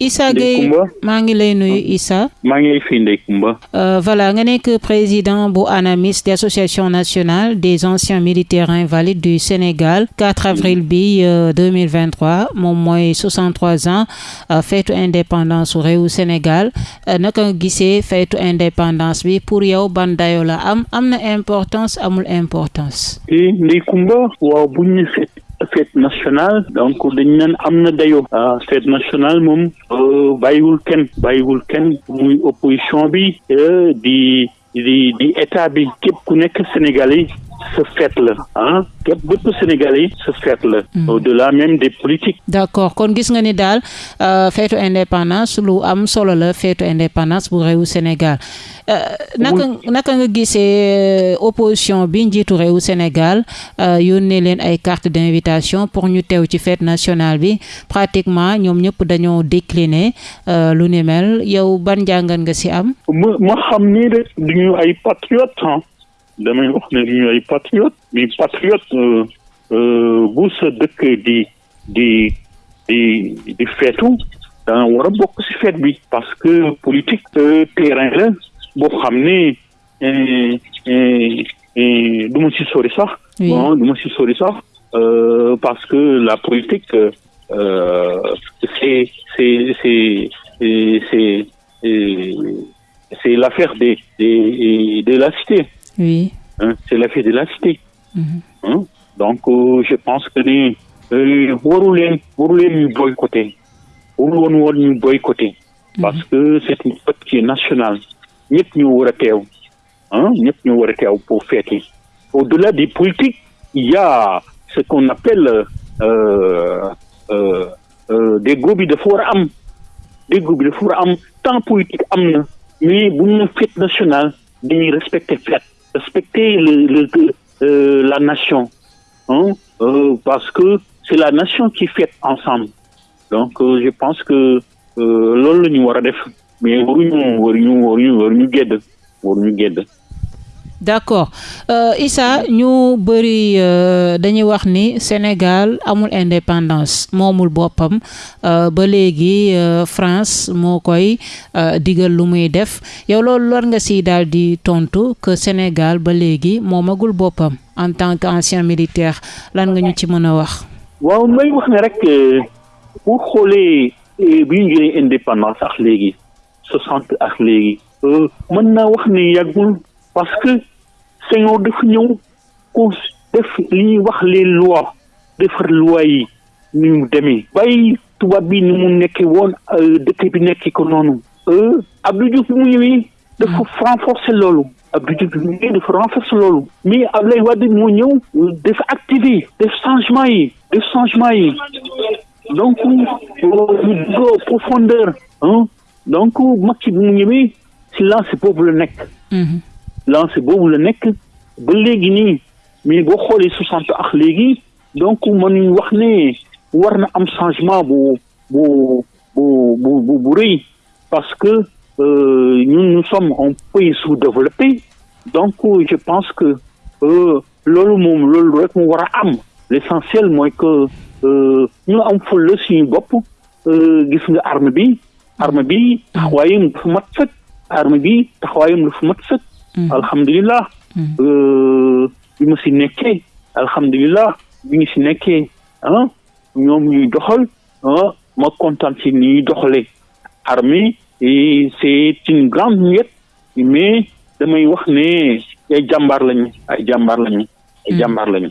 Issa Gueye maa ngi lay nuyu Issa. maa ngi lay fi Ndeye Comba. voilà nga nekk président bu ANAMIS di association nationale des anciens militaires invalides du Sénégal. 4 avril bi 2023 moom mooy 63 ans feetu indépendance su réewu Sénégal. Naka nga gisee feetu indépendance bi? Pour yow ban dayo la am? Am na importance amul importance? Ndeye Comba waaw bu ñu fête nationale. Donc dañ naan am na dayo. Fête nationale moom bàyyiwul kenn. Bàyyiwul kenn muy opposition bi di di di état bi. Képp ku nekk Sénégal fête la ah képp bépp sénégalais sa fête la au-delà même des politiques. D'accord. Kon gis nga ni daal feetu indépendance lu am solo la feetu indépendance bu réewu Sénégal. Naka naka nga gisee opposition bi njiitu réewu Sénégal yónnee leen ay carte d'invitation pour ñu teew ci fête nationale bi. Pratiquement ñoom ñëpp dañoo décliner lu ni mel. Yow ban jàngat nga ci am? Ma ma xam ni rek duñu ay patriote damay wax ne duñu ay patriote mais patriote bu sa dëkk di di di di feetu danga war a bokk ci fête bi parce que politique terrain la boo xam ne du ma ci sori sax. Bon du ma ci sori sax parce que la politique c'est c'est c'est c'est c'est l'affaire de de de la cité oui. C'est de la cité donc je pense que waru leen ñu boycotter. Ñu boycotter. Parce que c'est une fête qui est nationale. War a teew. Pour fêter. Au-delà des politiques il y a ce qu'on appelle euh, euh, euh, déggoo bi dafa war a am. Déggoo bi dafa war a am. Temps politique am na. Mais bu ñu fête nationale dañuy respecter fête respecter le la nation hein parce que c'est la nation qui fête ensemble. Donc je pense que loolu la ñu war a def. Mais waruñu waruñu waruñu waruñu gedd waruñu gedd d'accord. Issa ñu bëri dañuy wax ni Sénégal amul indépendance moomul boppam. Ba léegi France moo koy digal lu muy def. Yow loolu lor nga si daal di tontu que Sénégal ba léegi moomagul boppam en tant qu'ancien militaire. Lan nga ñu ci mën a wax. waaw may wax ne rek bu xoolee bi ñu jëlee indépendance ak léegi soixante ak léegi mën naa wax ne yàggul parce que Senghor dafa ñëw ko def li ñuy wax les lois defar loi yi ni mu demee. Bàyyi tubaab bi ni mu nekkee woon dëkk bi nekk ko noonu. Abdou Diouf bi mu ñëwee dafa renforcer loolu. Abdou Diouf bi mu ñëwee dafa renforcer loolu. Mais Abdoulaye Wade moo ñëw dafa activer def changement yi def changement yi. Donc dugg profondeur donc Macky bi mu ñëwee si lancé boobu la nekk lancé boobu la nekk ba léegi nii mais ak donc wax changement bu bu bu parce que ñun nous sommes un pays sous-développé. Donc je pense que loolu rek l'essentiel mooy que ñu am suñu arme arme bi dafa mat arme bi alhamdulilah bi ma si nekkee alhamdulilah bi ñu si nekkee ah ñoom ñuy doxal ah ma kontaan si ni ñuy doxalee armée c'est une grande muette mais damay wax ne ay jàmbaar lañu ay jàmbaar lañu ay jàmbaar lañu.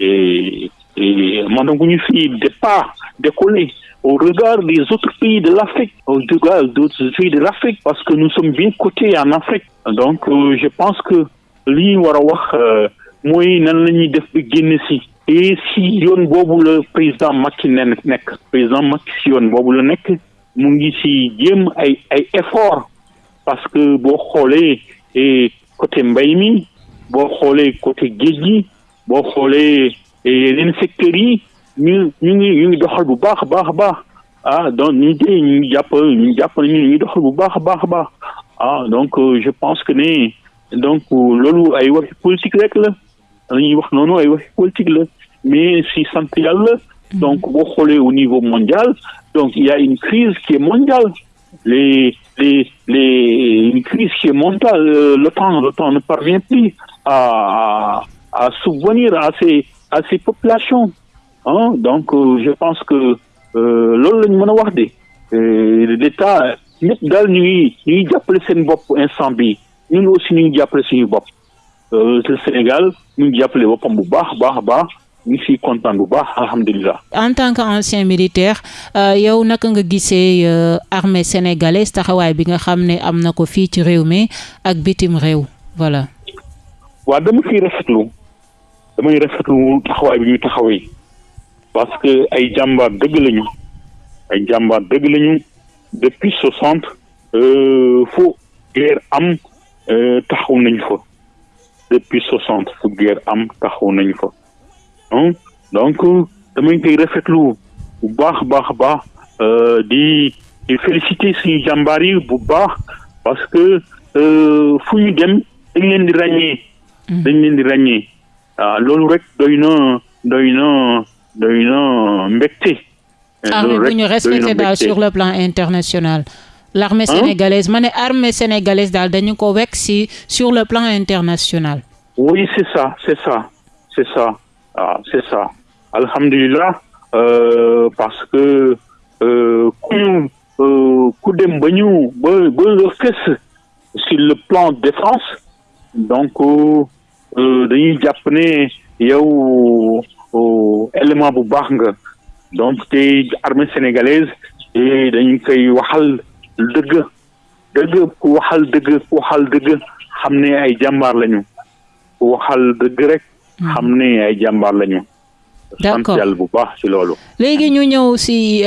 et et ñu fi départ décoller au regard des autres pays de l'Afrique au regard d'autres pays de l'Afrique parce que nous sommes bien cotés en Afrique. Donc euh, je pense que li war a wax mooy nan si. Et si yoon boobu la président Macky nen président Macky si yoon boobu la nekk mu ngi ay effort. Parce que boo xoolee côté mbay mi boo côté géej boo xoolee yeneen secteurs yi ñu ñu ngi ñu ngi doxal bu baax baax baax ah donc ñu ngi ñu ngi jàpp ñu jàpp nañu ñu ngi doxal bu baax baax baax ah donc je pense que ne donc loolu ay waxi politique rek la. Dañuy wax noonu ay waxi politique la. Mais si sant yàlla donc boo xoolee au niveau mondial donc il y a une crise qui est mondiale. Les les les une crise qui est mondiale. Euh, l'OTAN l'OTAN ne parvient plus à à subvenir à ces à ces populations ah donc euh, je pense que loolu la ñu mën a wax de. l'État ñëpp daal ñu ngi ñu ngi jàppale seen bopp instant bi. Ñun aussi ñu ngi jàppale suñu bopp. Le Sénégal ñu ngi jàppale boppam bu baax baax baax. Ñu ngi siy kontaan bu baax alhamdulilah. en tant que ancien militaire yow naka nga gisee armée sénégalaise taxawaay bi nga xam ne am na ko fii ci réew mi ak bitim réew voilà. waaw dama ciy rafetlu damay rafetlu taxawaay bi taxawee parce que ay jàmbaar dëgg lañu ay jàmbaar dëgg lañu depuis soixante fu guerre am taxaw nañ fa depuis soixante fu guerre am taxaw nañ fa. donc damay koy rafetlu bu baax baax baax di di féliciter suñu jàmbaar yi bu baax parce que fu ñu dem dañ leen di ràññee. dañ leen di ràññee loolu rek doy na doy na doy na mbégte. armée bu ñu respecté daal sur le plan international. l'armée sénégalaise ma ne armée sénégalaise daal dañu ko wekk si sur le plan international. oui c'est ça c'est ça c'est ça. ah c'est ça alhamdulilah euh, parce que ku ñu ku dem ba ñu ba ba sur le plan défense donc dañuy jàpp ne yow élément bu baax nga donc te armée sénégalaise dañu koy waxal dëgg dëgg ku waxal dëgg ku waxal dëgg xam ne ay jàmbaar lañu ku waxal dëgg rek. xam ne ay jàmbaar lañu. D'accord sant yàlla bu baax ci loolu. léegi ñu ñëw ci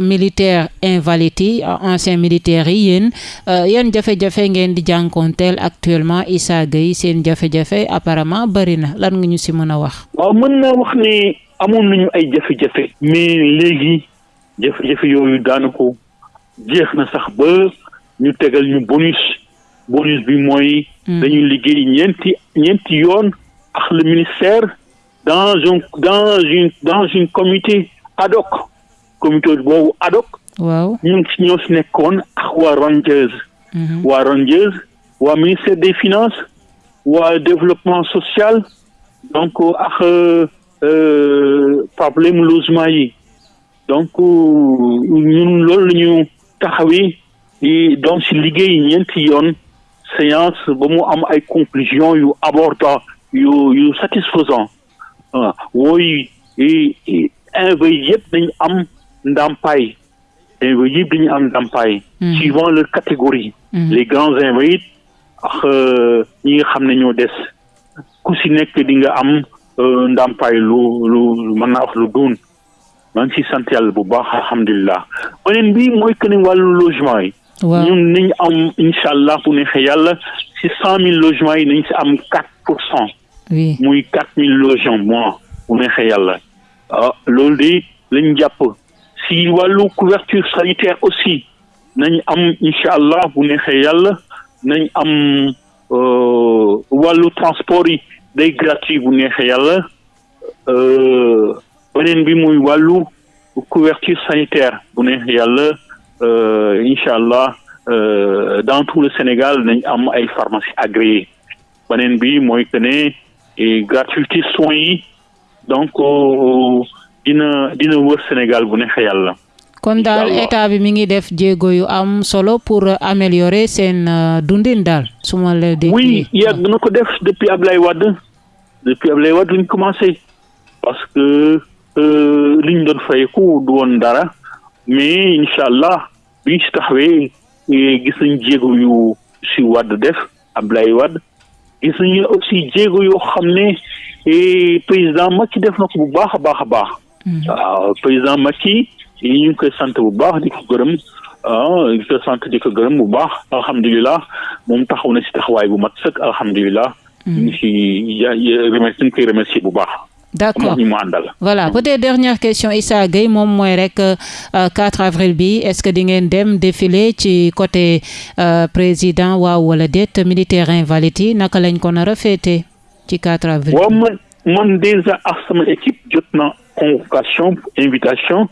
militaire invalide yi ancien militaires yi yéen yan jafe-jafe ngeen di jànkoonteel actuellement Issa Gueye seen jafe-jafe apparemment bari na lan nga ñu ci mën a wax? waaw mën naa wax ne amoon nañu ay jafe-jafe. mais léegi jafe-jafe yooyu daanaka jeex na sax ba ñu tegal ñu bonus bonus bi mooy. dañu liggéey ñeenti ñeenti yoon. ak le ministère dans un dans une dans une comité ad hoc. Comité boobu ad hoc. Waaw. Ñun si ñoo si nekkoon ak waa Rangers. Waa Rangers waa ministère des finances waa développement social donc ak problème logement yi. Donc ñun loolu la ñu taxawee di donc si liggéey ñeenti yoon. Séance ba mu am ay conclusions yu abordant yu yu satisfaisant invalides yëpp dañu am ndàmpaay yëpp dañu am ndàmpaay suivant leur catégorie. Les grands invalides ak ñi nga xam ne ñoo des. Ku si nekk di nga am ndàmpaay lu lu mën naa wax lu doon. Maa ngi si sant yàlla bu baax alhamdulilah. Beneen bi mooy que ne wàllu logement yi. Ñun nañ am incha allah bu neexee yàlla si cent mille logements yi nañ si am quatre pour cent muy quatre mille logements yàlla ah loolu de lañ jàpp. Si wàllu couverture sanitaire aussi wàllu transport gratuit beneen bi muy wàllu couverture sanitaire yàlla incha allah dans tout le Sénégal nañ am ay pharmacie agréées gratuité soins yi donc dina dina wër Sénégal bu neexee yàlla. kon daal état bi mi ngi def jéego yu am solo pour améliorer seen dundin daal su ma la déggee. oui yàgg na ko def depuis Ablaye Wade. Depuis Ablaye Wade luñ commencé. Parce que liñ doon fayeku du woon dara. Mais incha allah biñ si taxawee gis nañ jéego yu si Wade def Ablaye Wade gis nañu aussi jéego yoo xam ne président Macky def na ko bu baax a baax a baax. waaw président Macky ñu ngi koy sant bu baax di ko gërëm ah di ko sant di ko gërëm bu baax alhamdulilah moom taxaw na si taxawaay bu mat sëkk alhamdulilah. ñu ngi si remercier ñu koy remercier bu baax. D'accord ñu mu àndal. voilà peut-être dernière question Issa Gueye moom mooy rek 4 avril bi est-ce que di ngeen dem défilé ci côté président waaw wala déet militaire invalide yi naka lañ ko nar a féete ci 4 avril. waaw man man déjà ak sama équipe jot na convocation invitation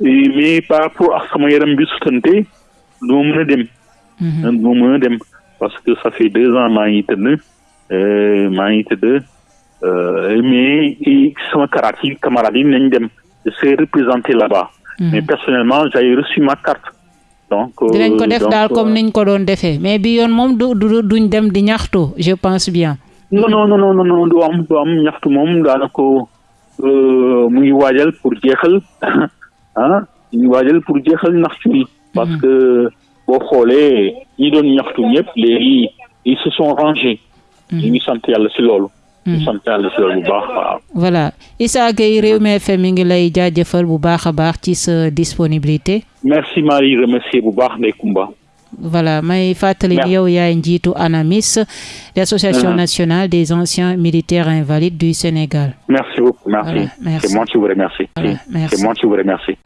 mais par rapport ak sama yaram bi sutante du ma mën a dem. du ma mën a dem parce que ça fait deux ans maa ngi tëdd maa ngi tëdd. Euh, mais sama camarades yi camarades yi nañ dem je serai représenté là-bas. Mmh. mais personnellement j'ai reçu ma carte. donc dinañ ko def daal comme niñ ko doon defee mais bi yoon moom du du duñ dem di ñaxtu je pense bien. non non non non non du am du am ñaxtu moom daanaka mu ngi waajal pour jeexal ah mu ngi waajal pour jeexal ñaxtu yi. parce que boo xoolee ñi doon ñaxtu ñëpp léegi ils se sont rangés. ñu ngi sant yàlla si loolu. Ñu sant yàlla si loolu bu baax waaw. voilà Issa Gueye Rewmi FM mi ngi lay jaajëfal bu baax a baax ci sa disponibilité. merci Marie remercier bu baax Ndeye Comba. voilà may fàttali ni yow yaay njiitu ANAMIS l'association nationale des anciens militaires invalides du Sénégal. merci beaucoup merci. Voilà, merci. c'est moi qui vous remercie. Voilà, merci. c'est moi qui vous remercie.